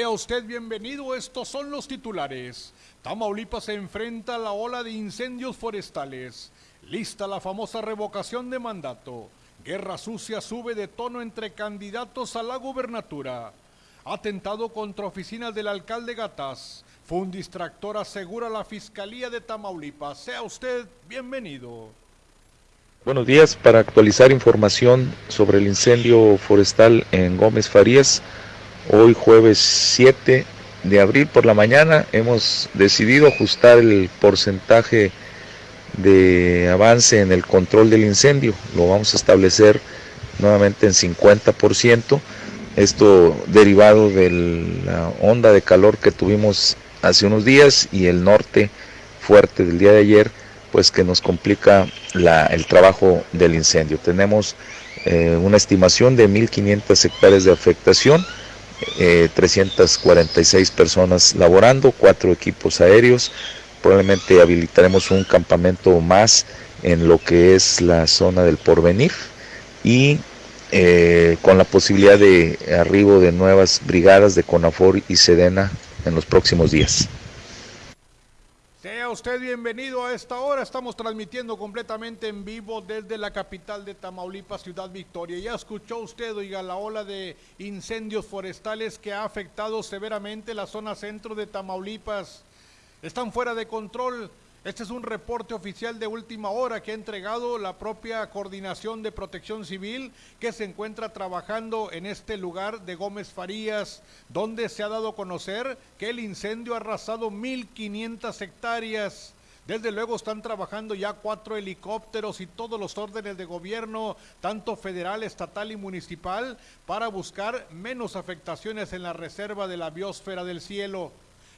Sea usted bienvenido, estos son los titulares. Tamaulipas se enfrenta a la ola de incendios forestales. Lista la famosa revocación de mandato. Guerra sucia sube de tono entre candidatos a la gubernatura. Atentado contra oficinas del alcalde Gatás. Fue un distractor, asegura la Fiscalía de Tamaulipas. Sea usted bienvenido. Buenos días. Para actualizar información sobre el incendio forestal en Gómez Farías, hoy jueves 7 de abril por la mañana hemos decidido ajustar el porcentaje de avance en el control del incendio. Lo vamos a establecer nuevamente en 50%. Esto derivado de la onda de calor que tuvimos hace unos días y el norte fuerte del día de ayer pues que nos complica el trabajo del incendio. Tenemos eh, una estimación de 1.500 hectáreas de afectación, 346 eh, personas laborando, cuatro equipos aéreos, probablemente habilitaremos un campamento más en lo que es la zona del porvenir y eh, con la posibilidad de arribo de nuevas brigadas de CONAFOR y SEDENA en los próximos días. Usted bienvenido a esta hora. Estamos transmitiendo completamente en vivo desde la capital de Tamaulipas, Ciudad Victoria. Ya escuchó usted, oiga, la ola de incendios forestales que ha afectado severamente la zona centro de Tamaulipas. Están fuera de control este es un reporte oficial de última hora que ha entregado la propia Coordinación de Protección Civil que se encuentra trabajando en este lugar de Gómez Farías, donde se ha dado a conocer que el incendio ha arrasado 1.500 hectáreas. Desde luego están trabajando ya cuatro helicópteros y todos los órdenes de gobierno, tanto federal, estatal y municipal, para buscar menos afectaciones en la reserva de la biosfera del cielo.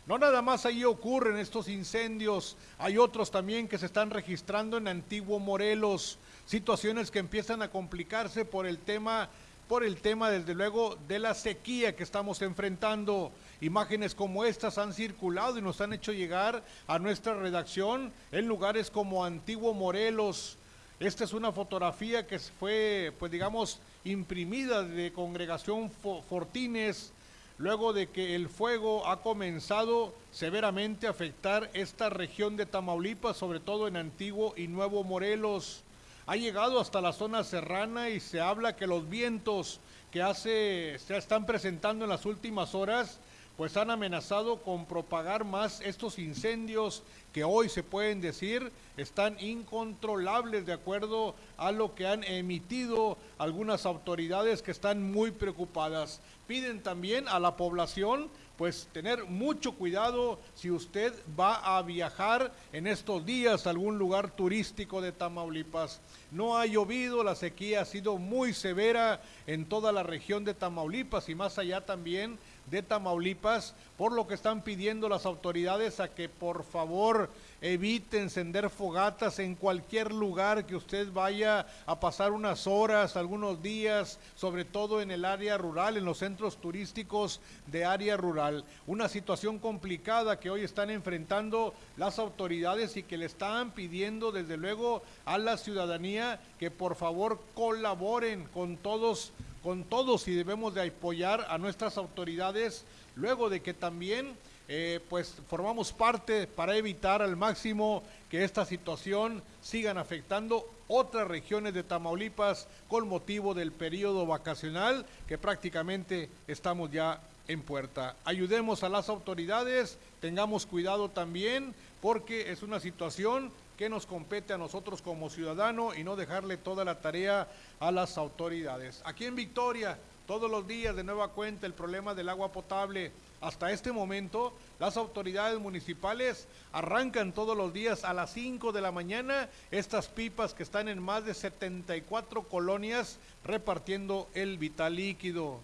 No nada más ahí ocurren estos incendios, hay otros también que se están registrando en Antiguo Morelos, situaciones que empiezan a complicarse por el tema, por el tema desde luego de la sequía que estamos enfrentando. Imágenes como estas han circulado y nos han hecho llegar a nuestra redacción en lugares como Antiguo Morelos. Esta es una fotografía que fue, pues digamos, imprimida de Congregación Fortines luego de que el fuego ha comenzado severamente a afectar esta región de Tamaulipas, sobre todo en Antiguo y Nuevo Morelos. Ha llegado hasta la zona serrana y se habla que los vientos que hace, se están presentando en las últimas horas pues han amenazado con propagar más estos incendios que hoy se pueden decir están incontrolables de acuerdo a lo que han emitido algunas autoridades que están muy preocupadas. Piden también a la población pues tener mucho cuidado si usted va a viajar en estos días a algún lugar turístico de Tamaulipas. No ha llovido, la sequía ha sido muy severa en toda la región de Tamaulipas y más allá también de Tamaulipas, por lo que están pidiendo las autoridades a que por favor evite encender fogatas en cualquier lugar que usted vaya a pasar unas horas, algunos días, sobre todo en el área rural, en los centros turísticos de área rural. Una situación complicada que hoy están enfrentando las autoridades y que le están pidiendo desde luego a la ciudadanía que por favor colaboren con todos con todos y debemos de apoyar a nuestras autoridades luego de que también eh, pues formamos parte para evitar al máximo que esta situación sigan afectando otras regiones de Tamaulipas con motivo del periodo vacacional que prácticamente estamos ya en puerta. Ayudemos a las autoridades, tengamos cuidado también porque es una situación que nos compete a nosotros como ciudadano y no dejarle toda la tarea a las autoridades. Aquí en Victoria, todos los días de nueva cuenta el problema del agua potable hasta este momento, las autoridades municipales arrancan todos los días a las 5 de la mañana estas pipas que están en más de 74 colonias repartiendo el vital líquido.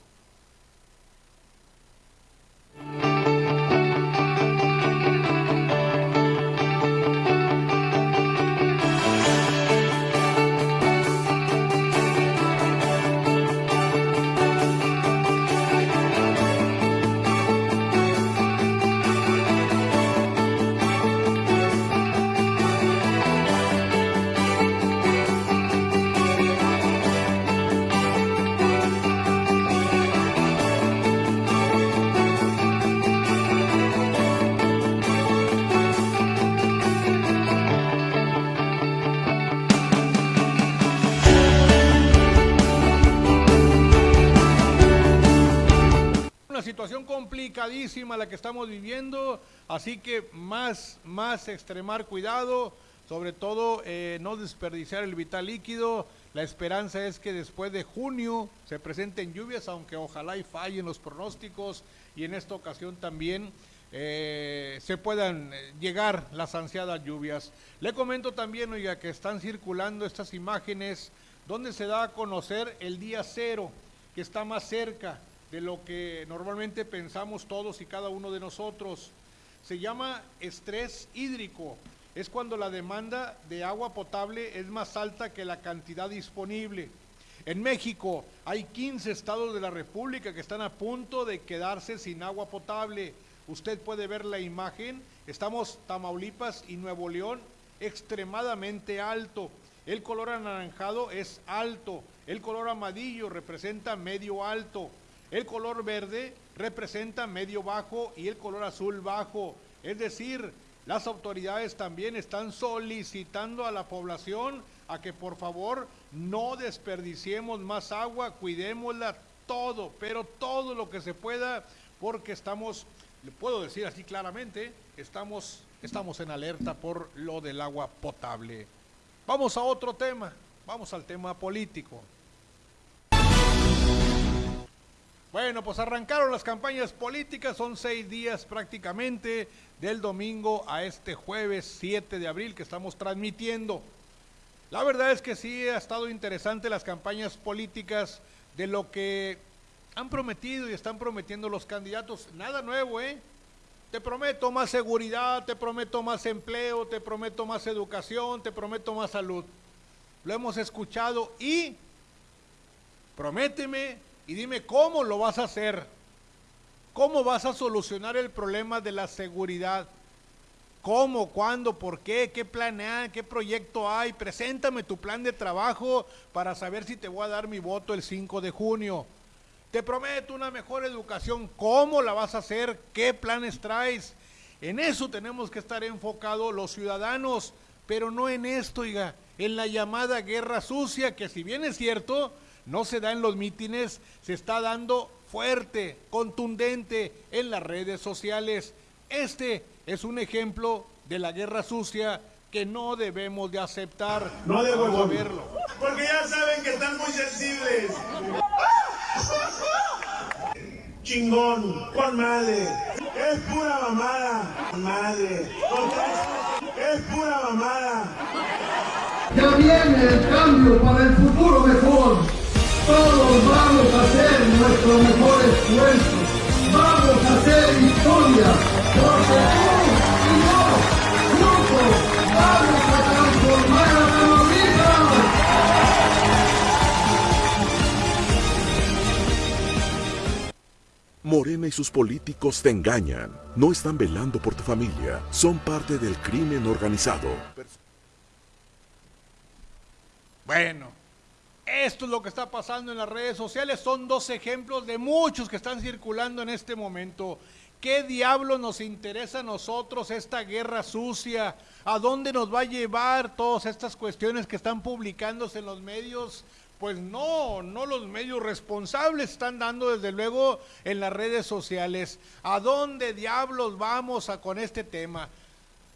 Situación complicadísima la que estamos viviendo, así que más, más extremar cuidado, sobre todo eh, no desperdiciar el vital líquido. La esperanza es que después de junio se presenten lluvias, aunque ojalá y fallen los pronósticos y en esta ocasión también eh, se puedan eh, llegar las ansiadas lluvias. Le comento también, oiga, que están circulando estas imágenes donde se da a conocer el día cero, que está más cerca de lo que normalmente pensamos todos y cada uno de nosotros. Se llama estrés hídrico. Es cuando la demanda de agua potable es más alta que la cantidad disponible. En México hay 15 estados de la República que están a punto de quedarse sin agua potable. Usted puede ver la imagen. Estamos Tamaulipas y Nuevo León extremadamente alto. El color anaranjado es alto. El color amarillo representa medio alto. El color verde representa medio bajo y el color azul bajo. Es decir, las autoridades también están solicitando a la población a que por favor no desperdiciemos más agua, cuidémosla todo, pero todo lo que se pueda, porque estamos, le puedo decir así claramente, estamos, estamos en alerta por lo del agua potable. Vamos a otro tema, vamos al tema político. Bueno, pues arrancaron las campañas políticas, son seis días prácticamente del domingo a este jueves 7 de abril que estamos transmitiendo. La verdad es que sí ha estado interesante las campañas políticas de lo que han prometido y están prometiendo los candidatos. Nada nuevo, ¿eh? Te prometo más seguridad, te prometo más empleo, te prometo más educación, te prometo más salud. Lo hemos escuchado y prométeme y dime cómo lo vas a hacer. ¿Cómo vas a solucionar el problema de la seguridad? ¿Cómo? ¿Cuándo? ¿Por qué? ¿Qué plan hay? ¿Qué proyecto hay? Preséntame tu plan de trabajo para saber si te voy a dar mi voto el 5 de junio. Te prometo una mejor educación. ¿Cómo la vas a hacer? ¿Qué planes traes? En eso tenemos que estar enfocados los ciudadanos, pero no en esto, oiga, en la llamada guerra sucia, que si bien es cierto, no se da en los mítines, se está dando fuerte, contundente en las redes sociales. Este es un ejemplo de la guerra sucia que no debemos de aceptar. No debo verlo. Porque ya saben que están muy sensibles. Chingón, con madre. Es pura mamada, madre. Es pura mamada. Ya viene el cambio para el futuro mejor. Todos vamos a hacer nuestro mejor esfuerzo. Vamos a hacer historia. Porque tú y yo, juntos, vamos a transformar a Tamaulipas. Morena y sus políticos te engañan. No están velando por tu familia. Son parte del crimen organizado. Bueno, esto es lo que está pasando en las redes sociales. Son dos ejemplos de muchos que están circulando en este momento. ¿Qué diablo nos interesa a nosotros esta guerra sucia? ¿A dónde nos va a llevar todas estas cuestiones que están publicándose en los medios? Pues no, no los medios responsables están dando desde luego en las redes sociales. ¿A dónde diablos vamos con este tema?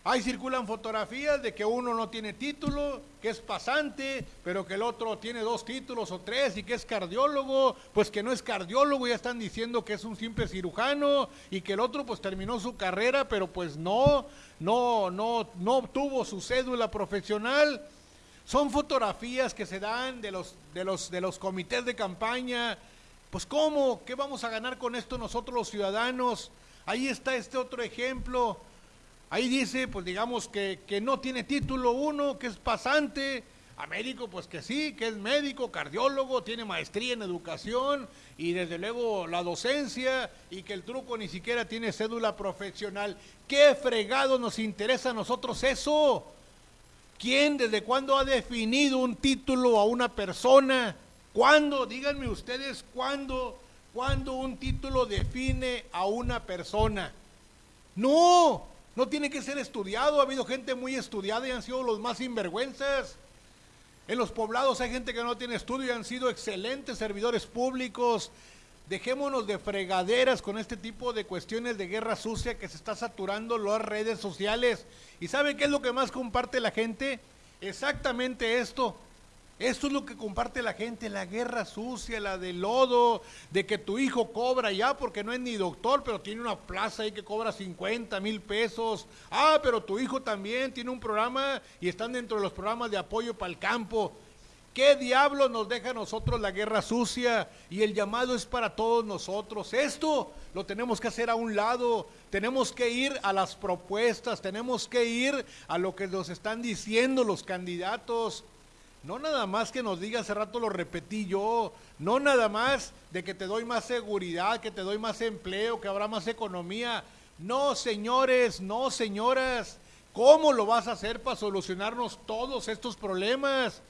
Ahí circulan fotografías de que uno no tiene título, que es pasante, pero que el otro tiene dos títulos o tres y que es cardiólogo, pues que no es cardiólogo, ya están diciendo que es un simple cirujano y que el otro pues terminó su carrera, pero pues no, no, no, no obtuvo su cédula profesional. Son fotografías que se dan de los, de los, de los comités de campaña. Pues ¿cómo? ¿Qué vamos a ganar con esto nosotros los ciudadanos? Ahí está este otro ejemplo Ahí dice, pues digamos que, que no tiene título uno, que es pasante. A médico, pues que sí, que es médico, cardiólogo, tiene maestría en educación y desde luego la docencia y que el truco ni siquiera tiene cédula profesional. ¿Qué fregado nos interesa a nosotros eso? ¿Quién desde cuándo ha definido un título a una persona? ¿Cuándo? Díganme ustedes cuándo, cuándo un título define a una persona. No, no tiene que ser estudiado, ha habido gente muy estudiada y han sido los más sinvergüenzas. En los poblados hay gente que no tiene estudio y han sido excelentes servidores públicos. Dejémonos de fregaderas con este tipo de cuestiones de guerra sucia que se está saturando las redes sociales. ¿Y saben qué es lo que más comparte la gente? Exactamente esto. Esto es lo que comparte la gente, la guerra sucia, la de lodo, de que tu hijo cobra ya porque no es ni doctor, pero tiene una plaza ahí que cobra 50 mil pesos. Ah, pero tu hijo también tiene un programa y están dentro de los programas de apoyo para el campo. ¿Qué diablo nos deja a nosotros la guerra sucia? Y el llamado es para todos nosotros. Esto lo tenemos que hacer a un lado. Tenemos que ir a las propuestas, tenemos que ir a lo que nos están diciendo los candidatos. No nada más que nos diga, hace rato lo repetí yo, no nada más de que te doy más seguridad, que te doy más empleo, que habrá más economía. No, señores, no, señoras. ¿Cómo lo vas a hacer para solucionarnos todos estos problemas?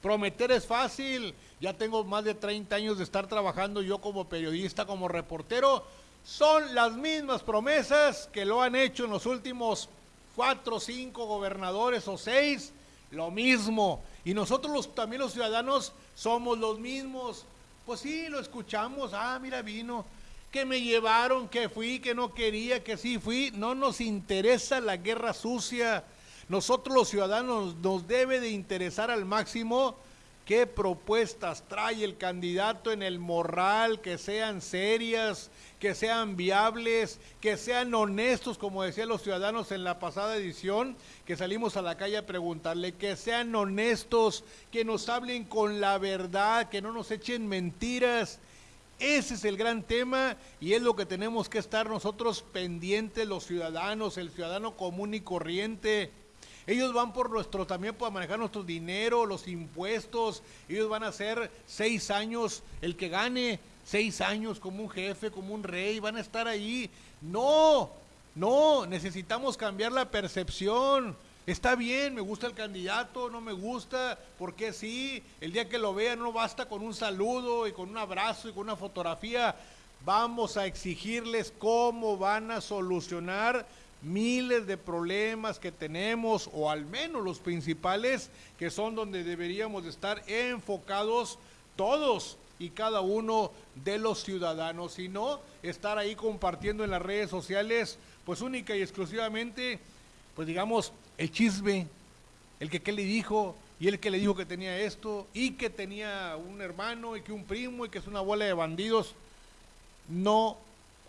Prometer es fácil. Ya tengo más de 30 años de estar trabajando yo como periodista, como reportero. Son las mismas promesas que lo han hecho en los últimos cuatro, cinco gobernadores o seis. Lo mismo y nosotros los, también los ciudadanos somos los mismos. Pues sí, lo escuchamos. Ah, mira, vino. Que me llevaron, que fui, que no quería, que sí fui. No nos interesa la guerra sucia. Nosotros los ciudadanos nos debe de interesar al máximo qué propuestas trae el candidato en el morral, que sean serias, que sean viables, que sean honestos, como decían los ciudadanos en la pasada edición, que salimos a la calle a preguntarle, que sean honestos, que nos hablen con la verdad, que no nos echen mentiras. Ese es el gran tema y es lo que tenemos que estar nosotros pendientes, los ciudadanos, el ciudadano común y corriente. Ellos van por nuestro, también para manejar nuestro dinero, los impuestos. Ellos van a ser seis años el que gane seis años como un jefe, como un rey, van a estar ahí. No, no, necesitamos cambiar la percepción. Está bien, me gusta el candidato, no me gusta, porque sí, el día que lo vean no basta con un saludo y con un abrazo y con una fotografía. Vamos a exigirles cómo van a solucionar miles de problemas que tenemos, o al menos los principales, que son donde deberíamos estar enfocados todos y cada uno de los ciudadanos, sino estar ahí compartiendo en las redes sociales, pues única y exclusivamente, pues digamos, el chisme, el que qué le dijo, y el que le dijo que tenía esto, y que tenía un hermano, y que un primo, y que es una bola de bandidos. No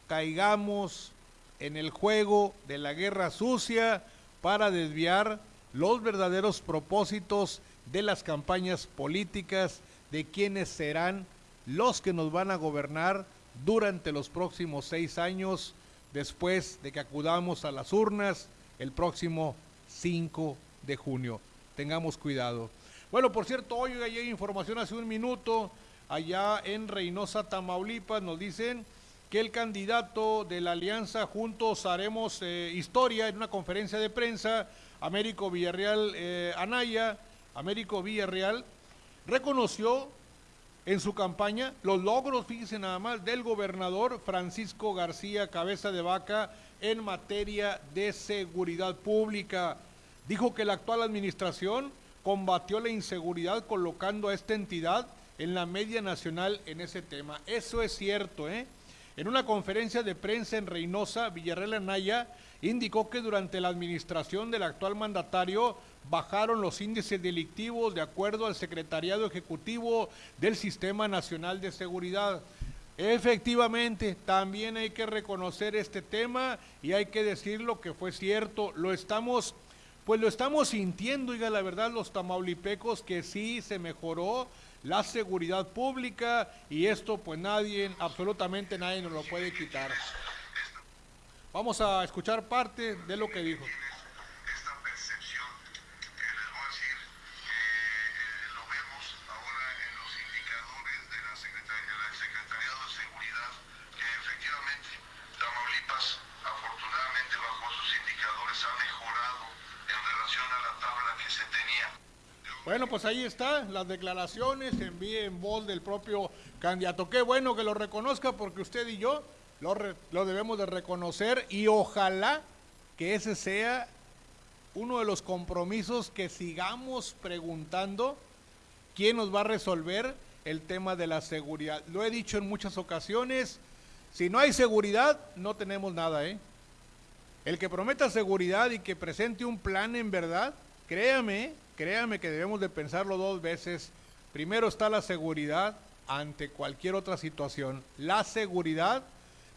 caigamos en el juego de la guerra sucia para desviar los verdaderos propósitos de las campañas políticas de quienes serán los que nos van a gobernar durante los próximos seis años después de que acudamos a las urnas el próximo 5 de junio. Tengamos cuidado. Bueno, por cierto, hoy hay información hace un minuto, allá en Reynosa, Tamaulipas, nos dicen que el candidato de la alianza Juntos Haremos eh, Historia en una conferencia de prensa, Américo Villarreal eh, Anaya, Américo Villarreal, reconoció en su campaña los logros, fíjense nada más, del gobernador Francisco García Cabeza de Vaca en materia de seguridad pública. Dijo que la actual administración combatió la inseguridad colocando a esta entidad en la media nacional en ese tema. Eso es cierto, ¿eh? En una conferencia de prensa en Reynosa, Villarreal Anaya indicó que durante la administración del actual mandatario bajaron los índices delictivos de acuerdo al Secretariado Ejecutivo del Sistema Nacional de Seguridad. Efectivamente, también hay que reconocer este tema y hay que decir lo que fue cierto. Lo estamos, pues lo estamos sintiendo, diga la verdad, los tamaulipecos que sí se mejoró la seguridad pública y esto pues nadie, absolutamente nadie nos lo puede quitar. Vamos a escuchar parte de lo que dijo. Pues ahí está, las declaraciones en en voz del propio candidato. Qué bueno que lo reconozca porque usted y yo lo, lo debemos de reconocer y ojalá que ese sea uno de los compromisos que sigamos preguntando quién nos va a resolver el tema de la seguridad. Lo he dicho en muchas ocasiones, si no hay seguridad, no tenemos nada, ¿eh? El que prometa seguridad y que presente un plan en verdad, créame, créame que debemos de pensarlo dos veces. Primero está la seguridad ante cualquier otra situación. La seguridad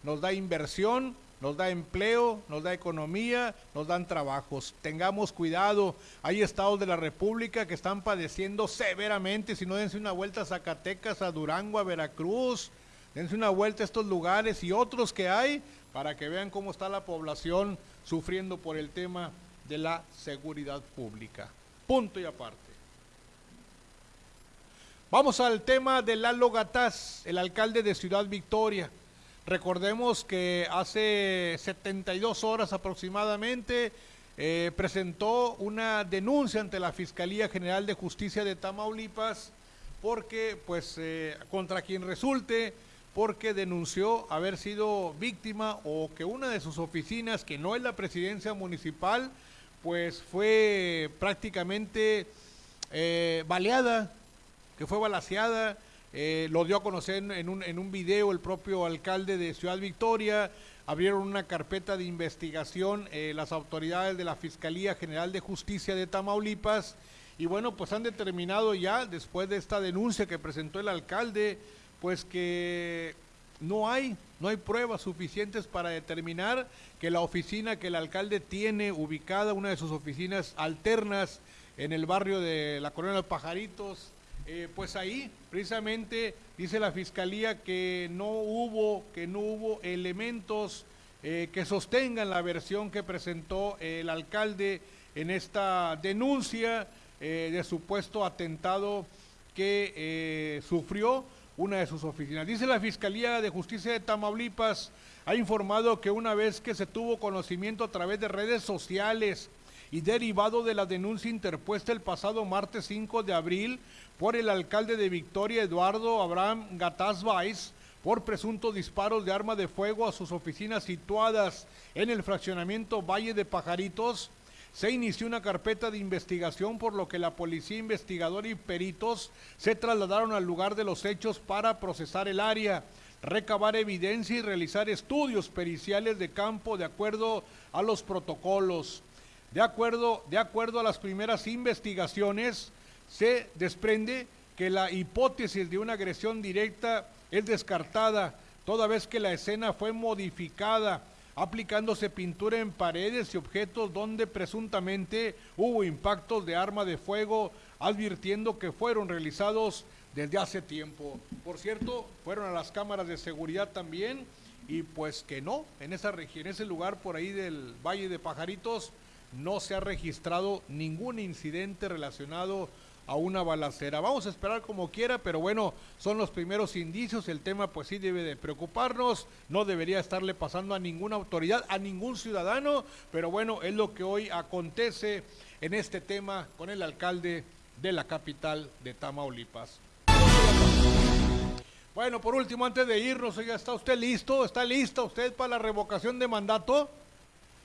nos da inversión, nos da empleo, nos da economía, nos dan trabajos. Tengamos cuidado, hay estados de la República que están padeciendo severamente, si no dense una vuelta a Zacatecas, a Durango, a Veracruz, dense una vuelta a estos lugares y otros que hay para que vean cómo está la población sufriendo por el tema de la seguridad pública. Punto y aparte. Vamos al tema de Lalo Gataz, el alcalde de Ciudad Victoria. Recordemos que hace 72 horas aproximadamente eh, presentó una denuncia ante la Fiscalía General de Justicia de Tamaulipas porque, pues, eh, contra quien resulte porque denunció haber sido víctima o que una de sus oficinas, que no es la presidencia municipal, pues fue prácticamente eh, baleada, que fue balaseada, eh, lo dio a conocer en un, en un video el propio alcalde de Ciudad Victoria, abrieron una carpeta de investigación eh, las autoridades de la Fiscalía General de Justicia de Tamaulipas y bueno, pues han determinado ya, después de esta denuncia que presentó el alcalde, pues que no hay, no hay pruebas suficientes para determinar que la oficina que el alcalde tiene ubicada, una de sus oficinas alternas en el barrio de la Colonia de los Pajaritos, eh, pues ahí precisamente dice la fiscalía que no hubo, que no hubo elementos eh, que sostengan la versión que presentó el alcalde en esta denuncia eh, de supuesto atentado que sufrió una de sus oficinas. Dice la Fiscalía de Justicia de Tamaulipas, ha informado que una vez que se tuvo conocimiento a través de redes sociales y derivado de la denuncia interpuesta el pasado martes 5 de abril por el alcalde de Victoria, Eduardo Abraham Gataz Valls, por presuntos disparos de arma de fuego a sus oficinas situadas en el fraccionamiento Valle de Pajaritos, se inició una carpeta de investigación por lo que la policía investigadora y peritos se trasladaron al lugar de los hechos para procesar el área, recabar evidencia y realizar estudios periciales de campo de acuerdo a los protocolos. De acuerdo, de acuerdo a las primeras investigaciones, se desprende que la hipótesis de una agresión directa es descartada, toda vez que la escena fue modificada aplicándose pintura en paredes y objetos donde presuntamente hubo impactos de arma de fuego, advirtiendo que fueron realizados desde hace tiempo. Por cierto, fueron a las cámaras de seguridad también y pues que no, en esa región, en ese lugar por ahí del Valle de Pajaritos, no se ha registrado ningún incidente relacionado a una balacera. Vamos a esperar como quiera, pero bueno, son los primeros indicios. El tema pues sí debe de preocuparnos. No debería estarle pasando a ninguna autoridad, a ningún ciudadano, pero bueno, es lo que hoy acontece en este tema con el alcalde de la capital de Tamaulipas. Bueno, por último, antes de irnos, oiga, ¿está usted listo? ¿Está lista usted para la revocación de mandato?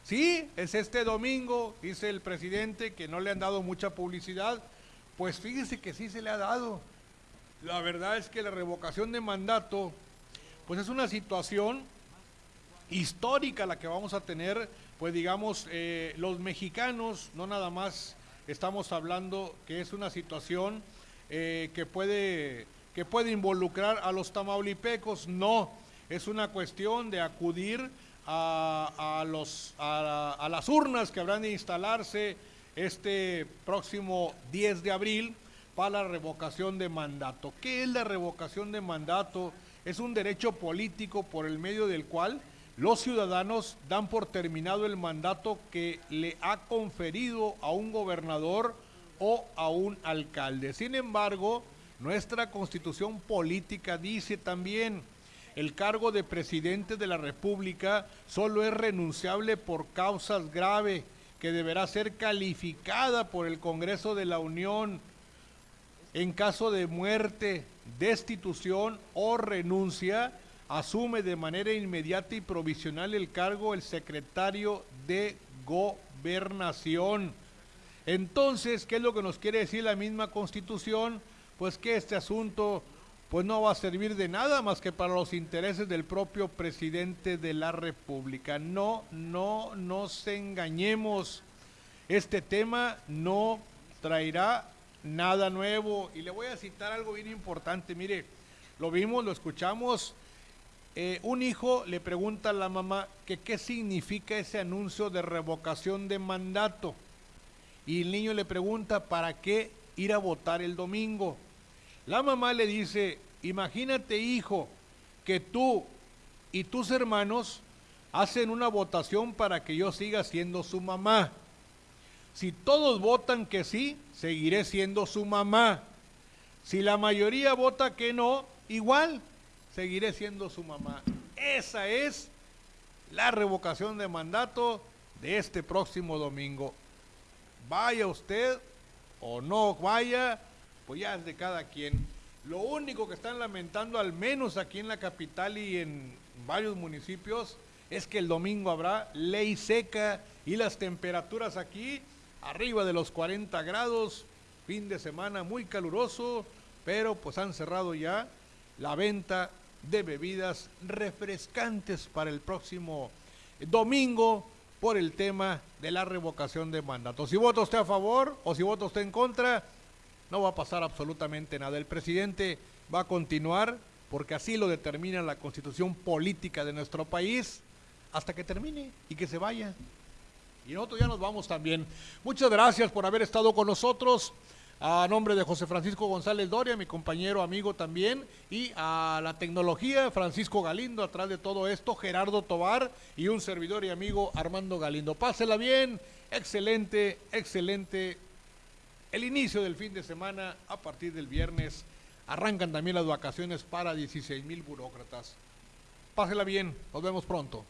Sí, es este domingo, dice el presidente, que no le han dado mucha publicidad, pues fíjese que sí se le ha dado. La verdad es que la revocación de mandato, pues es una situación histórica la que vamos a tener, pues digamos, eh, los mexicanos, no nada más estamos hablando que es una situación eh, que, puede, que puede involucrar a los tamaulipecos, no, es una cuestión de acudir a, los, a las urnas que habrán de instalarse este próximo 10 de abril para la revocación de mandato. ¿Qué es la revocación de mandato? Es un derecho político por el medio del cual los ciudadanos dan por terminado el mandato que le ha conferido a un gobernador o a un alcalde. Sin embargo, nuestra constitución política dice también, el cargo de presidente de la República solo es renunciable por causas graves que deberá ser calificada por el Congreso de la Unión en caso de muerte, destitución o renuncia, asume de manera inmediata y provisional el cargo el secretario de gobernación. Entonces, ¿qué es lo que nos quiere decir la misma constitución? Pues que este asunto pues no va a servir de nada más que para los intereses del propio presidente de la República. No, no nos engañemos. Este tema no traerá nada nuevo. Y le voy a citar algo bien importante. Mire, lo vimos, lo escuchamos. Eh, un hijo le pregunta a la mamá que qué significa ese anuncio de revocación de mandato. Y el niño le pregunta para qué ir a votar el domingo. La mamá le dice, imagínate hijo, que tú y tus hermanos hacen una votación para que yo siga siendo su mamá. Si todos votan que sí, seguiré siendo su mamá. Si la mayoría vota que no, igual seguiré siendo su mamá. Esa es la revocación de mandato de este próximo domingo. Vaya usted o no vaya, pues ya es de cada quien. Lo único que están lamentando, al menos aquí en la capital y en varios municipios, es que el domingo habrá ley seca y las temperaturas aquí arriba de los 40 grados, fin de semana muy caluroso, pero pues han cerrado ya la venta de bebidas refrescantes para el próximo domingo por el tema de la revocación de mandato. Si vota usted a favor o si vota usted en contra, no va a pasar absolutamente nada. El presidente va a continuar porque así lo determina la constitución política de nuestro país hasta que termine y que se vaya. Y nosotros ya nos vamos también. Muchas gracias por haber estado con nosotros. A nombre de José Francisco González Doria, mi compañero, amigo también, y a la tecnología, Francisco Galindo, atrás de todo esto, Gerardo Tobar y un servidor y amigo Armando Galindo. Pásela bien, excelente, excelente el inicio del fin de semana a partir del viernes. Arrancan también las vacaciones para 16 mil burócratas. Pásela bien, nos vemos pronto.